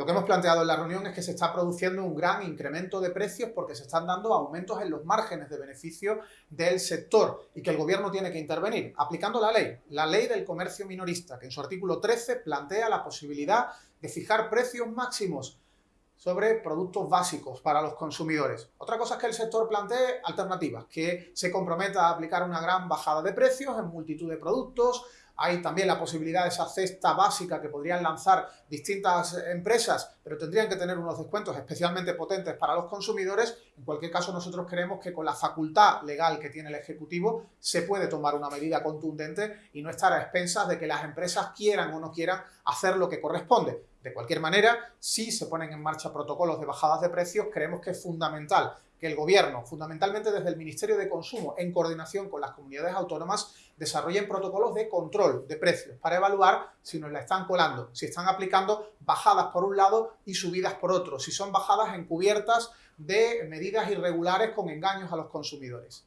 Lo que hemos planteado en la reunión es que se está produciendo un gran incremento de precios porque se están dando aumentos en los márgenes de beneficio del sector y que el gobierno tiene que intervenir aplicando la ley, la ley del comercio minorista, que en su artículo 13 plantea la posibilidad de fijar precios máximos sobre productos básicos para los consumidores. Otra cosa es que el sector plantee alternativas, que se comprometa a aplicar una gran bajada de precios en multitud de productos, hay también la posibilidad de esa cesta básica que podrían lanzar distintas empresas, pero tendrían que tener unos descuentos especialmente potentes para los consumidores. En cualquier caso, nosotros creemos que con la facultad legal que tiene el Ejecutivo se puede tomar una medida contundente y no estar a expensas de que las empresas quieran o no quieran hacer lo que corresponde. De cualquier manera, si se ponen en marcha protocolos de bajadas de precios, creemos que es fundamental que el Gobierno, fundamentalmente desde el Ministerio de Consumo, en coordinación con las comunidades autónomas, desarrollen protocolos de control de precios para evaluar si nos la están colando, si están aplicando bajadas por un lado y subidas por otro, si son bajadas encubiertas de medidas irregulares con engaños a los consumidores.